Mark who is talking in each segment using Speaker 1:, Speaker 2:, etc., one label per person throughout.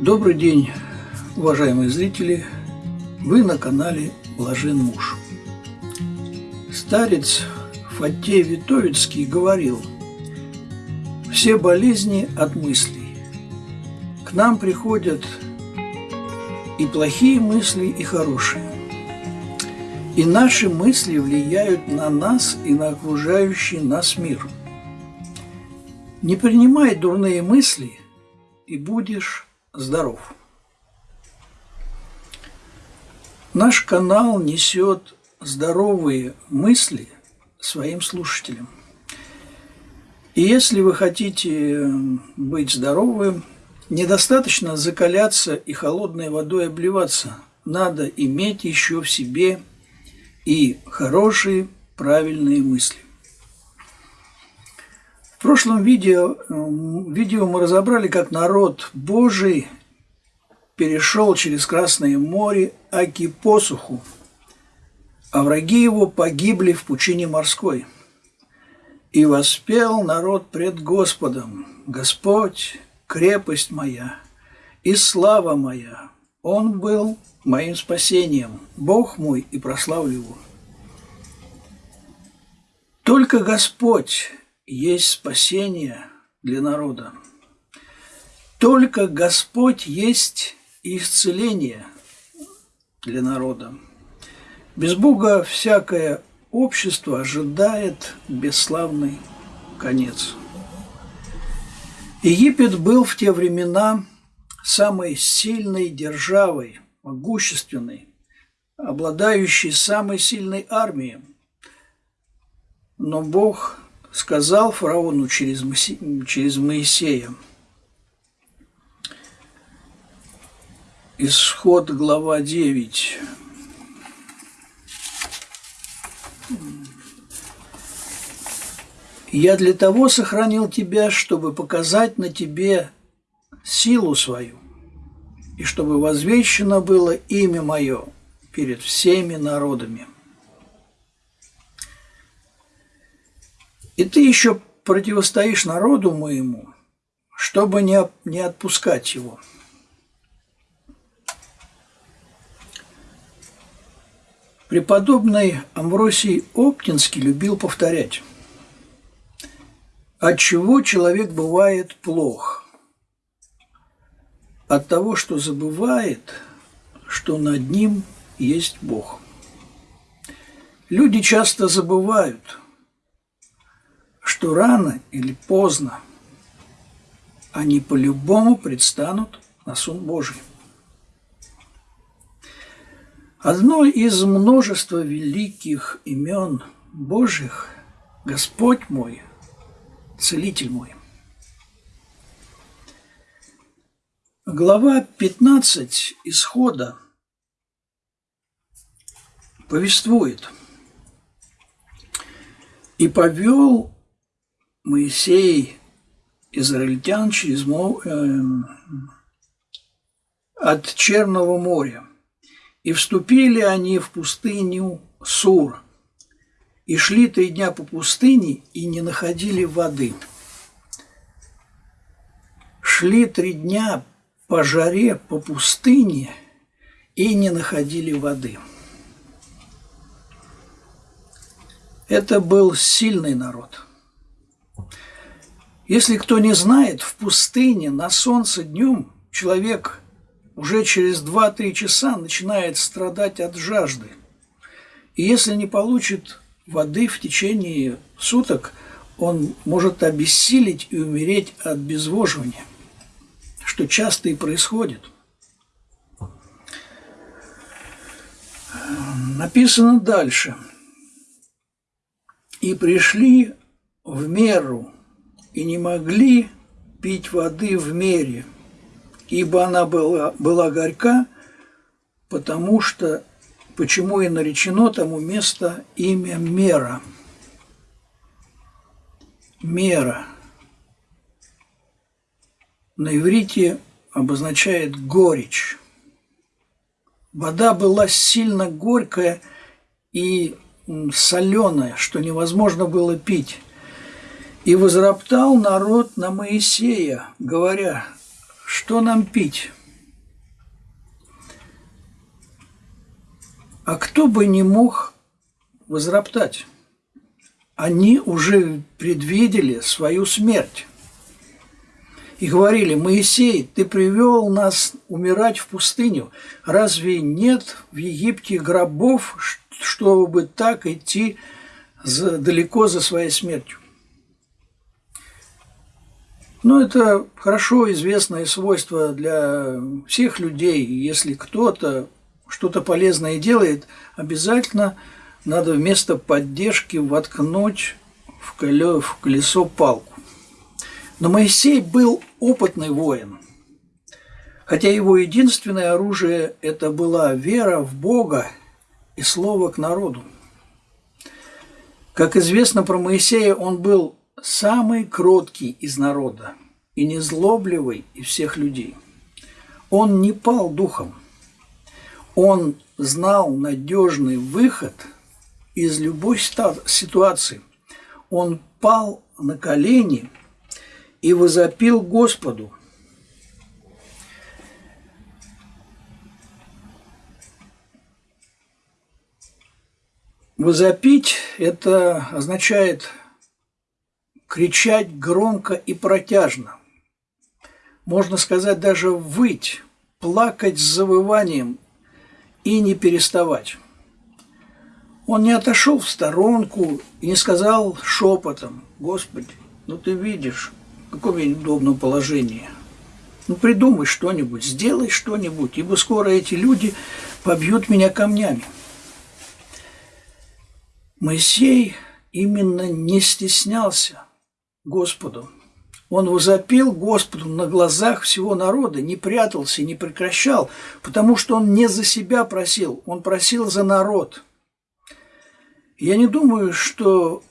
Speaker 1: Добрый день, уважаемые зрители! Вы на канале Блажен муж. Старец Фатей Витовицкий говорил, все болезни от мыслей. К нам приходят и плохие мысли, и хорошие. И наши мысли влияют на нас и на окружающий нас мир. Не принимай дурные мысли, и будешь здоров. Наш канал несет здоровые мысли своим слушателям. И если вы хотите быть здоровым, недостаточно закаляться и холодной водой обливаться. Надо иметь еще в себе и хорошие, правильные мысли. В прошлом видео, видео мы разобрали, как народ Божий перешел через Красное море Аки посуху, а враги его погибли в пучине морской. И воспел народ пред Господом, Господь, крепость моя и слава моя, Он был моим спасением, Бог мой, и прославлю Его. Только Господь есть спасение для народа. Только Господь есть исцеление для народа. Без Бога всякое общество ожидает бесславный конец. Египет был в те времена самой сильной державой, могущественной, обладающей самой сильной армией. Но Бог сказал фараону через, через Моисея. Исход, глава 9. «Я для того сохранил тебя, чтобы показать на тебе силу свою, и чтобы возвещено было имя мое перед всеми народами». И ты еще противостоишь народу моему, чтобы не, не отпускать его. Преподобный Амвросий Оптинский любил повторять, от чего человек бывает плох? От того, что забывает, что над ним есть Бог. Люди часто забывают – что рано или поздно они по-любому предстанут на суд Божий. Одно из множества великих имен Божьих – Господь мой, Целитель мой. Глава 15 Исхода повествует «И повел Моисей израильтян через э, от Черного моря. И вступили они в пустыню Сур, и шли три дня по пустыне, и не находили воды. Шли три дня по жаре по пустыне, и не находили воды. Это был сильный народ – если кто не знает, в пустыне на солнце днем человек уже через 2-3 часа начинает страдать от жажды. И если не получит воды в течение суток, он может обессилить и умереть от безвоживания, что часто и происходит. Написано дальше. «И пришли в меру и не могли пить воды в мере, ибо она была, была горька, потому что, почему и наречено тому место имя Мера. Мера. На иврите обозначает горечь. Вода была сильно горькая и соленая, что невозможно было пить. И возроптал народ на Моисея, говоря, что нам пить? А кто бы не мог возроптать? Они уже предвидели свою смерть. И говорили, Моисей, ты привел нас умирать в пустыню. Разве нет в Египте гробов, чтобы так идти за, далеко за своей смертью? Ну, это хорошо известное свойство для всех людей. Если кто-то что-то полезное делает, обязательно надо вместо поддержки воткнуть в колесо палку. Но Моисей был опытный воин. Хотя его единственное оружие – это была вера в Бога и слово к народу. Как известно про Моисея, он был самый кроткий из народа и незлобливый из всех людей. Он не пал духом. Он знал надежный выход из любой ситуации. Он пал на колени и возопил Господу. Возопить – это означает кричать громко и протяжно. Можно сказать даже выть, плакать с завыванием и не переставать. Он не отошел в сторонку и не сказал шепотом, «Господи, ну ты видишь, в каком я неудобном положении. Ну придумай что-нибудь, сделай что-нибудь, ибо скоро эти люди побьют меня камнями». Моисей именно не стеснялся Господу. Он возопил Господу на глазах всего народа, не прятался, не прекращал, потому что он не за себя просил, он просил за народ. Я не думаю, что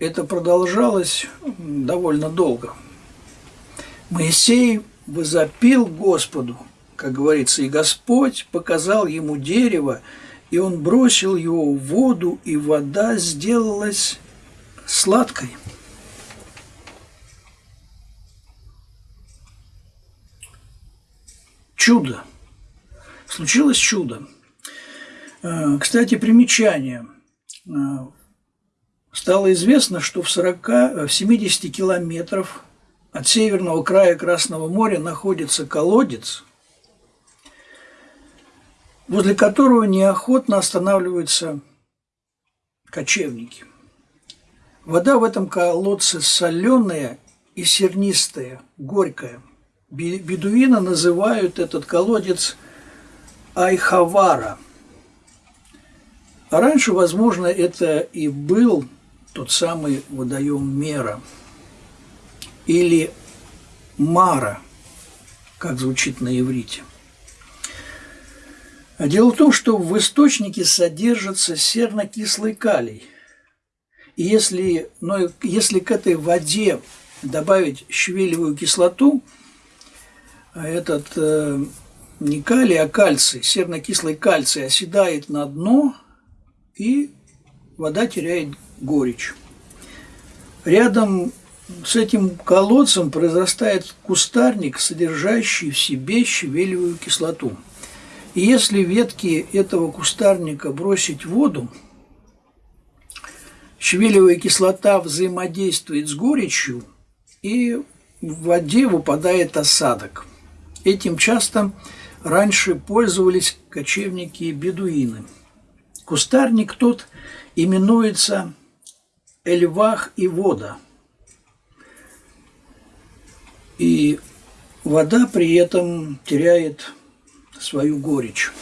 Speaker 1: это продолжалось довольно долго. Моисей возопил Господу, как говорится, и Господь показал ему дерево, и он бросил его в воду, и вода сделалась сладкой. Чудо. Случилось чудо. Э, кстати, примечание. Э, стало известно, что в 40, в 70 километров от северного края Красного моря находится колодец, возле которого неохотно останавливаются кочевники. Вода в этом колодце соленая и сернистая, горькая – Бедуины называют этот колодец Айхавара. А раньше, возможно, это и был тот самый водоем Мера или Мара, как звучит на иврите. А дело в том, что в источнике содержится серно-кислый калий. И если, но если к этой воде добавить щавелевую кислоту – этот э, не калий, а кальций, серно-кислый кальций оседает на дно, и вода теряет горечь. Рядом с этим колодцем произрастает кустарник, содержащий в себе щавелевую кислоту. И если ветки этого кустарника бросить в воду, щавелевая кислота взаимодействует с горечью, и в воде выпадает осадок – Этим часто раньше пользовались кочевники и бедуины. Кустарник тот именуется Эльвах и вода. И вода при этом теряет свою горечь.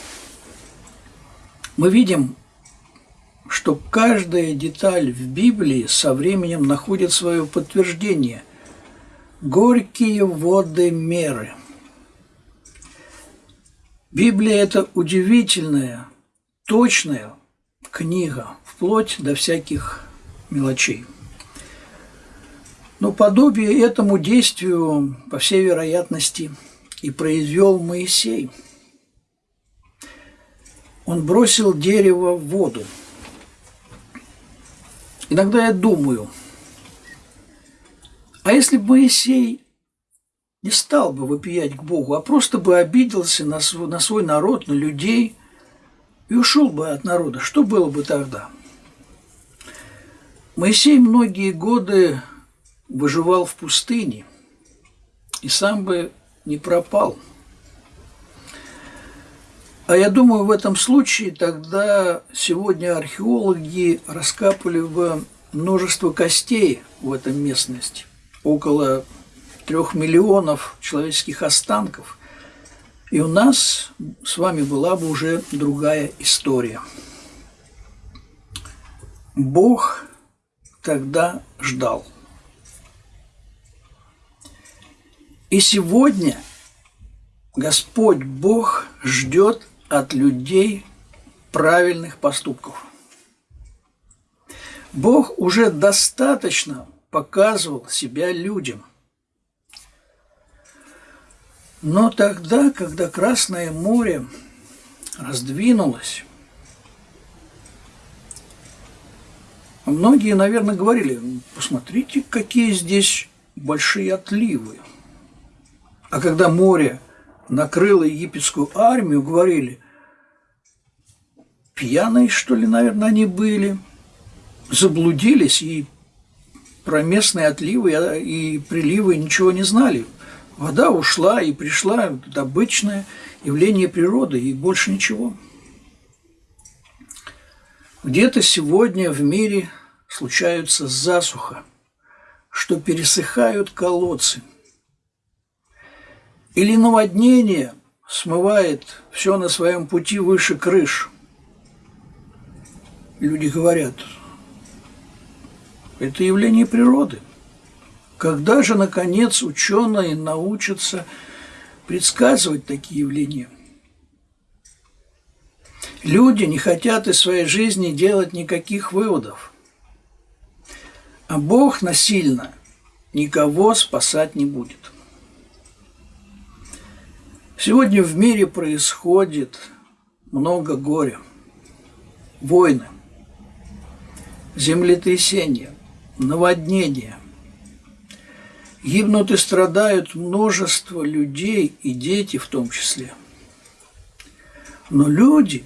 Speaker 1: Мы видим, что каждая деталь в Библии со временем находит свое подтверждение. Горькие воды меры – Библия – это удивительная, точная книга, вплоть до всяких мелочей. Но подобие этому действию, по всей вероятности, и произвел Моисей. Он бросил дерево в воду. Иногда я думаю, а если бы Моисей не стал бы вопиять к Богу, а просто бы обиделся на свой, на свой народ, на людей. и ушел бы от народа, что было бы тогда? Моисей многие годы выживал в пустыне и сам бы не пропал. А я думаю, в этом случае тогда сегодня археологи раскапали бы множество костей в этом местности, около трех миллионов человеческих останков – и у нас с вами была бы уже другая история. Бог тогда ждал. И сегодня Господь Бог ждет от людей правильных поступков. Бог уже достаточно показывал себя людям – но тогда, когда Красное море раздвинулось, многие, наверное, говорили, посмотрите, какие здесь большие отливы. А когда море накрыло египетскую армию, говорили, пьяные, что ли, наверное, они были, заблудились и про местные отливы и приливы ничего не знали – Вода ушла и пришла, это обычное явление природы и больше ничего. Где-то сегодня в мире случаются засуха, что пересыхают колодцы. Или наводнение смывает все на своем пути выше крыш. Люди говорят, это явление природы – когда же, наконец, ученые научатся предсказывать такие явления? Люди не хотят из своей жизни делать никаких выводов. А Бог насильно никого спасать не будет. Сегодня в мире происходит много горя, войны, землетрясения, наводнения, Гибнут и страдают множество людей и дети в том числе. Но люди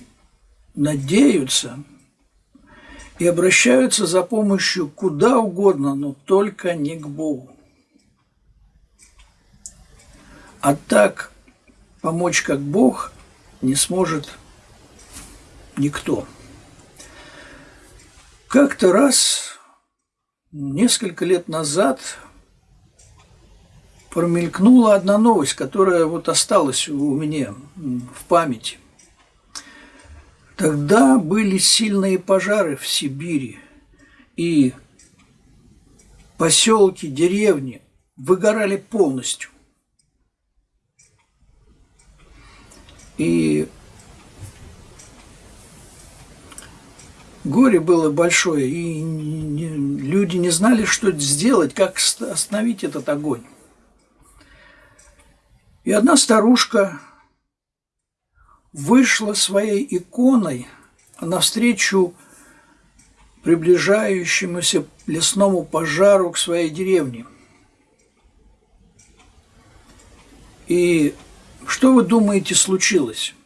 Speaker 1: надеются и обращаются за помощью куда угодно, но только не к Богу. А так помочь как Бог не сможет никто. Как-то раз, несколько лет назад, промелькнула одна новость, которая вот осталась у меня в памяти. Тогда были сильные пожары в Сибири, и поселки, деревни выгорали полностью. И горе было большое, и люди не знали, что сделать, как остановить этот огонь. И одна старушка вышла своей иконой навстречу приближающемуся лесному пожару к своей деревне. И что вы думаете случилось?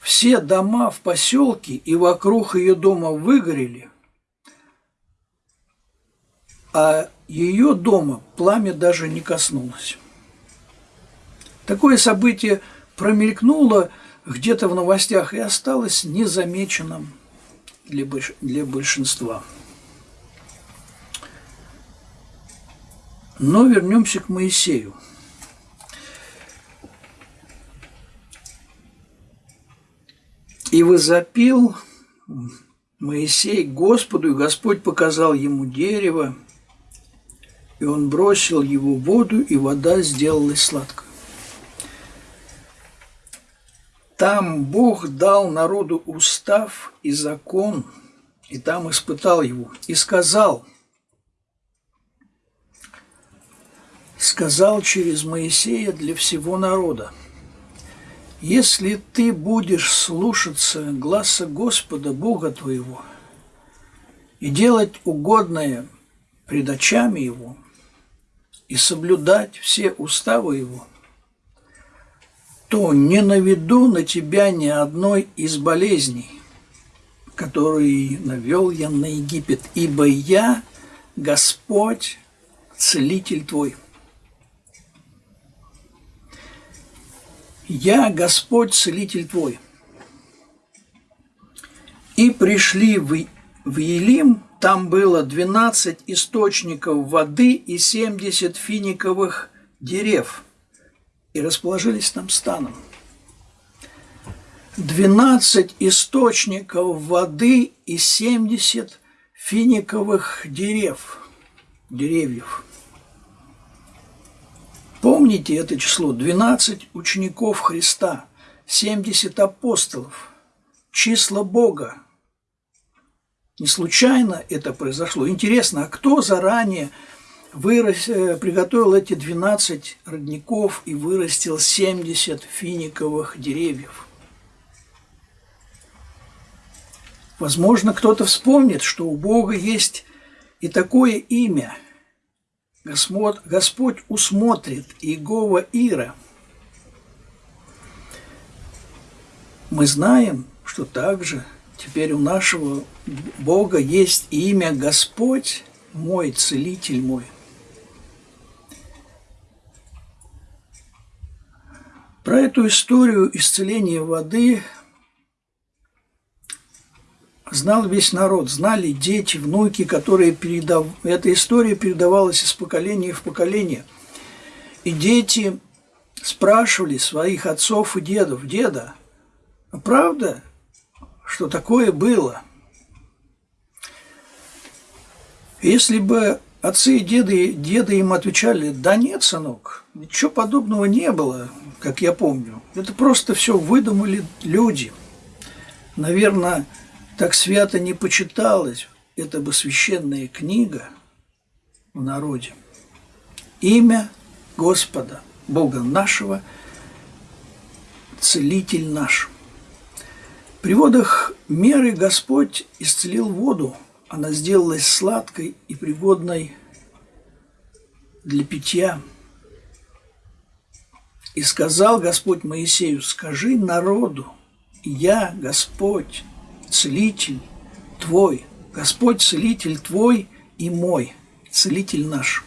Speaker 1: Все дома в поселке и вокруг ее дома выгорели, а ее дома пламя даже не коснулось. Такое событие промелькнуло где-то в новостях и осталось незамеченным для, большинства. Но вернемся к Моисею. И возопил Моисей Господу, и Господь показал ему дерево, и он бросил его в воду, и вода сделалась сладкой. Там Бог дал народу устав и закон, и там испытал его, и сказал, сказал через Моисея для всего народа, если ты будешь слушаться гласа Господа Бога твоего и делать угодное пред очами Его и соблюдать все уставы Его – то не наведу на тебя ни одной из болезней, которые навел я на Египет, ибо я Господь, целитель твой. Я Господь, целитель твой. И пришли в, в Елим, там было 12 источников воды и 70 финиковых дерев, и расположились там станом. 12 источников воды и 70 финиковых дерев, деревьев. Помните это число? 12 учеников Христа, 70 апостолов, числа Бога, не случайно это произошло. Интересно, а кто заранее вырос, э, приготовил эти 12 родников и вырастил 70 финиковых деревьев? Возможно, кто-то вспомнит, что у Бога есть и такое имя. Господь, Господь усмотрит Иегова Ира. Мы знаем, что также – Теперь у нашего Бога есть имя Господь мой, Целитель мой. Про эту историю исцеления воды знал весь народ, знали дети, внуки, которые передав... Эта история передавалась из поколения в поколение. И дети спрашивали своих отцов и дедов, «Деда, а правда, что такое было. Если бы отцы и деды, деды им отвечали, да нет, сынок, ничего подобного не было, как я помню. Это просто все выдумали люди. Наверное, так свято не почиталось. Это бы священная книга в народе. Имя Господа, Бога нашего, Целитель наш – при водах меры Господь исцелил воду, она сделалась сладкой и пригодной для питья. И сказал Господь Моисею, скажи народу, я Господь, целитель твой, Господь целитель твой и мой, целитель наш.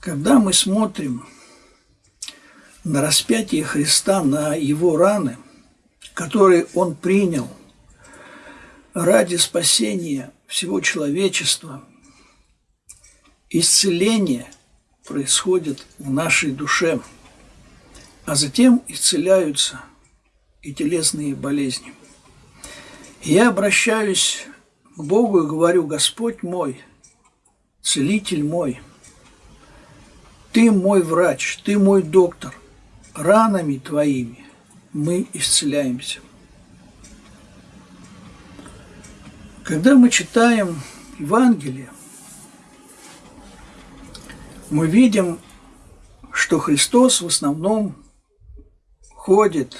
Speaker 1: Когда мы смотрим на распятие Христа, на Его раны, которые Он принял ради спасения всего человечества, исцеление происходит в нашей душе, а затем исцеляются и телесные болезни. Я обращаюсь к Богу и говорю, Господь мой, Целитель мой – ты мой врач, ты мой доктор. Ранами твоими мы исцеляемся. Когда мы читаем Евангелие, мы видим, что Христос в основном ходит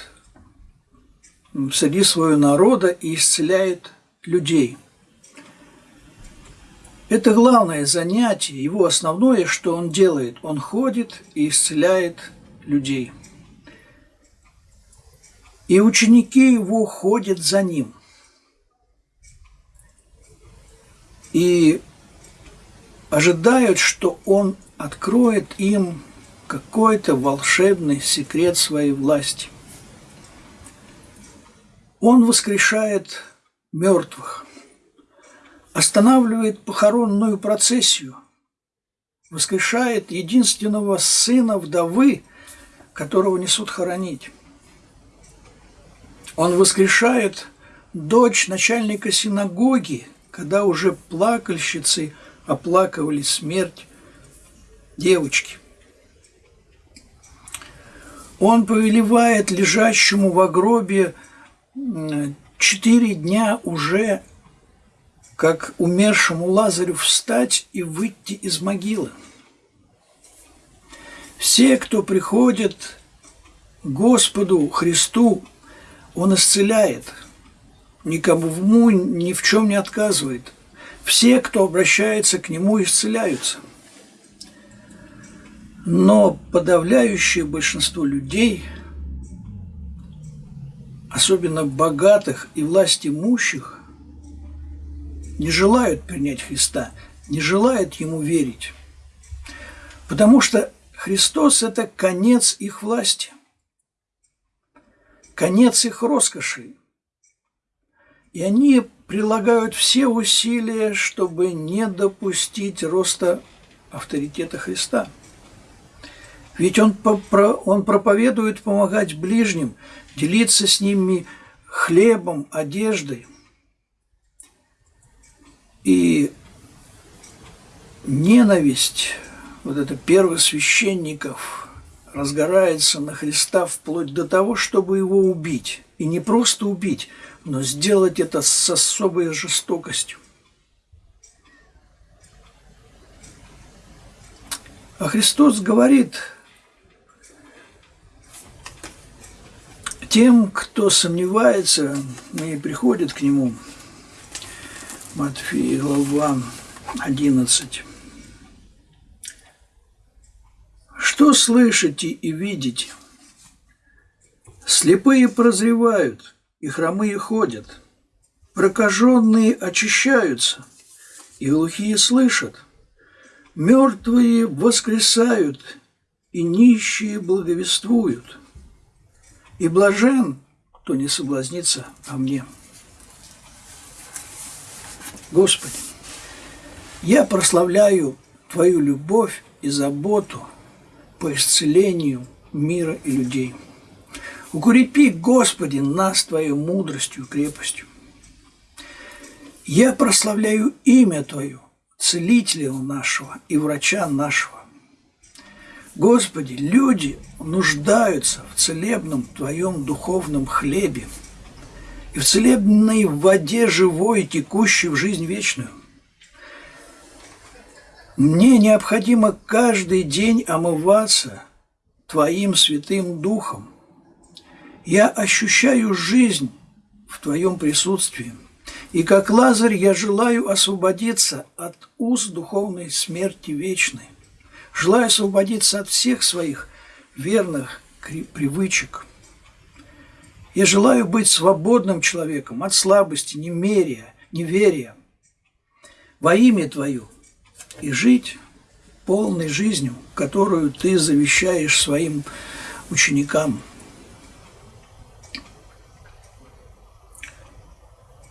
Speaker 1: среди своего народа и исцеляет людей – это главное занятие, его основное, что он делает. Он ходит и исцеляет людей. И ученики его ходят за ним. И ожидают, что он откроет им какой-то волшебный секрет своей власти. Он воскрешает мертвых останавливает похоронную процессию, воскрешает единственного сына вдовы, которого несут хоронить. Он воскрешает дочь начальника синагоги, когда уже плакальщицы оплакивали смерть девочки. Он повелевает лежащему в гробе четыре дня уже как умершему Лазарю встать и выйти из могилы. Все, кто приходит Господу Христу, Он исцеляет, никому ни в чем не отказывает. Все, кто обращается к Нему, исцеляются. Но подавляющее большинство людей, особенно богатых и власть имущих, не желают принять Христа, не желают Ему верить. Потому что Христос – это конец их власти, конец их роскоши. И они прилагают все усилия, чтобы не допустить роста авторитета Христа. Ведь он, он проповедует помогать ближним, делиться с ними хлебом, одеждой. И ненависть вот это первосвященников разгорается на Христа вплоть до того, чтобы его убить. И не просто убить, но сделать это с особой жестокостью. А Христос говорит тем, кто сомневается и приходит к Нему, Матфея, глава 11. Что слышите и видите? Слепые прозревают, и хромые ходят, прокаженные очищаются, и глухие слышат, мертвые воскресают, и нищие благовествуют. И блажен, кто не соблазнится о мне. Господи, я прославляю Твою любовь и заботу – по исцелению мира и людей. Укрепи, Господи, нас Твоей мудростью и крепостью. Я прославляю имя Твое, Целителя нашего и врача нашего. Господи, люди нуждаются в целебном Твоем духовном хлебе и в целебной воде живой, текущей в жизнь вечную – мне необходимо каждый день омываться Твоим Святым Духом. Я ощущаю жизнь в Твоем присутствии. И как Лазарь я желаю освободиться от уз духовной смерти вечной. Желаю освободиться от всех своих верных привычек. Я желаю быть свободным человеком от слабости, немерия, неверия. Во имя Твое – и жить полной жизнью, которую ты завещаешь своим ученикам.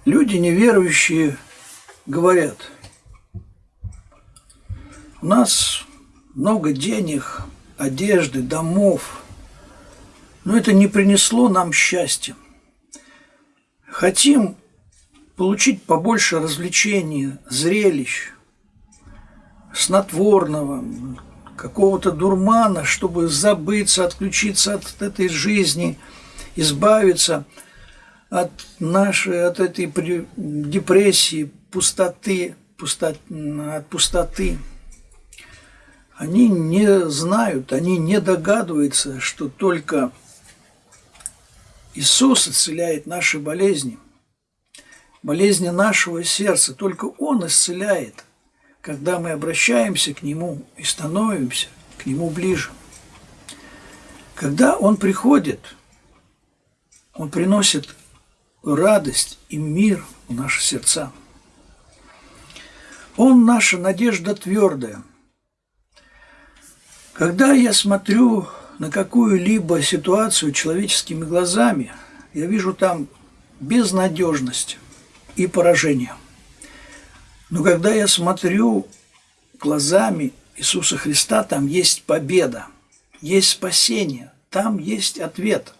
Speaker 1: Люди неверующие говорят, у нас много денег, одежды, домов, но это не принесло нам счастья. Хотим получить побольше развлечений, зрелищ, снотворного, какого-то дурмана, чтобы забыться, отключиться от этой жизни, избавиться от нашей, от этой депрессии, пустоты, пусто, от пустоты. Они не знают, они не догадываются, что только Иисус исцеляет наши болезни, болезни нашего сердца, только Он исцеляет – когда мы обращаемся к Нему и становимся к Нему ближе. Когда Он приходит, Он приносит радость и мир в наши сердца. Он наша надежда твердая. Когда я смотрю на какую-либо ситуацию человеческими глазами, я вижу там безнадежность и поражение – но когда я смотрю глазами Иисуса Христа, там есть победа, есть спасение, там есть ответ.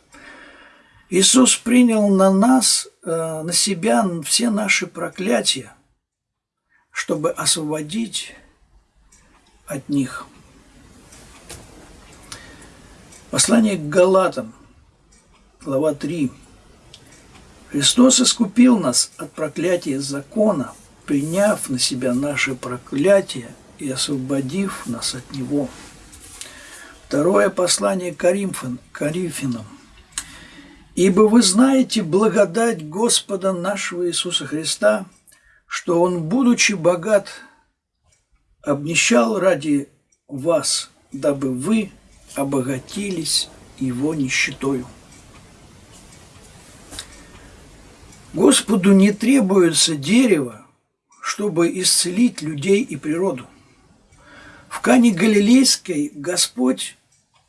Speaker 1: Иисус принял на нас, э, на себя все наши проклятия, чтобы освободить от них. Послание к Галатам, глава 3. Христос искупил нас от проклятия закона – приняв на себя наше проклятие и освободив нас от него. Второе послание Коринфян, Коринфянам. «Ибо вы знаете благодать Господа нашего Иисуса Христа, что он, будучи богат, обнищал ради вас, дабы вы обогатились его нищетою. Господу не требуется дерево, чтобы исцелить людей и природу. В Кане Галилейской Господь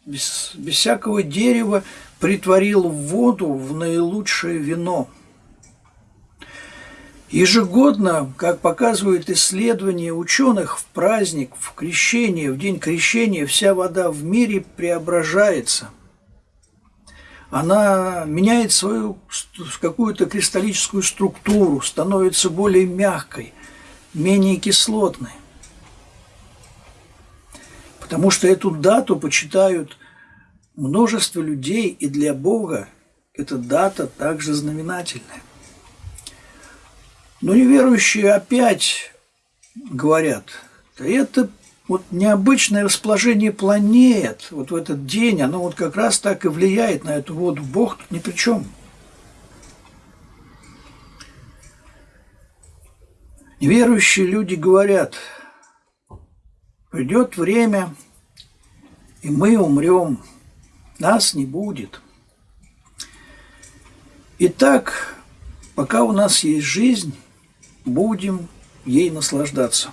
Speaker 1: без, без всякого дерева притворил воду в наилучшее вино. Ежегодно, как показывают исследования ученых, в праздник, в крещение, в день крещения вся вода в мире преображается. Она меняет свою какую-то кристаллическую структуру, становится более мягкой, менее кислотной. Потому что эту дату почитают множество людей, и для Бога эта дата также знаменательная. Но неверующие опять говорят, это вот необычное расположение планет вот в этот день, оно вот как раз так и влияет на эту воду. Бог тут ни при чем. Неверующие люди говорят – Придет время, и мы умрем, нас не будет. Итак, пока у нас есть жизнь, будем ей наслаждаться.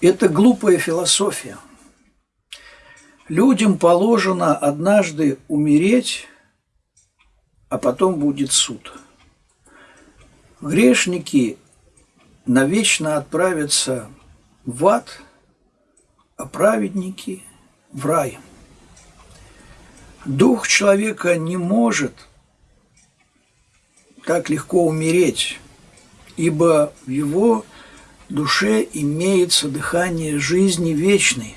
Speaker 1: Это глупая философия. Людям положено однажды умереть, а потом будет суд. Грешники навечно отправятся в ад, а праведники в рай. Дух человека не может так легко умереть, ибо в его душе имеется дыхание жизни вечной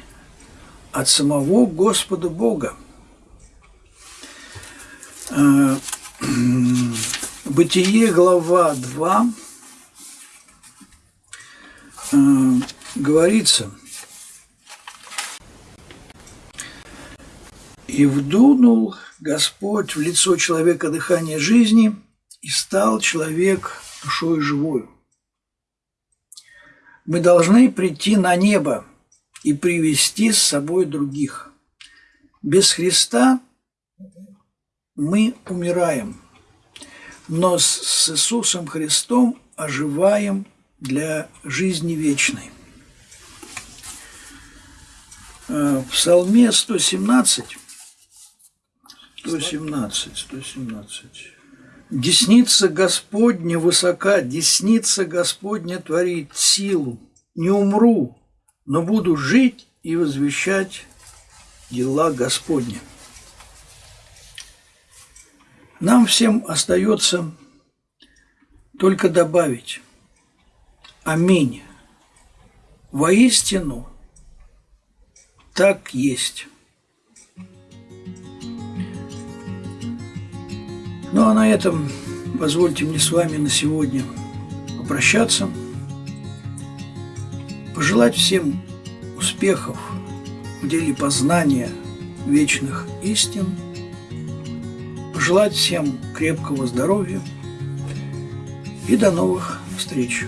Speaker 1: от самого Господа Бога. Бытие, глава 2, Э, говорится, «И вдунул Господь в лицо человека дыхание жизни, и стал человек душой живою». Мы должны прийти на небо и привести с собой других. Без Христа мы умираем, но с Иисусом Христом оживаем для жизни вечной. Э, в Псалме 117, 117, 117. Десница Господня высока, десница Господня творит силу. Не умру, но буду жить и возвещать дела Господня. Нам всем остается только добавить – Аминь. Воистину так есть. Ну а на этом позвольте мне с вами на сегодня попрощаться, пожелать всем успехов в деле познания вечных истин, пожелать всем крепкого здоровья и до новых встреч.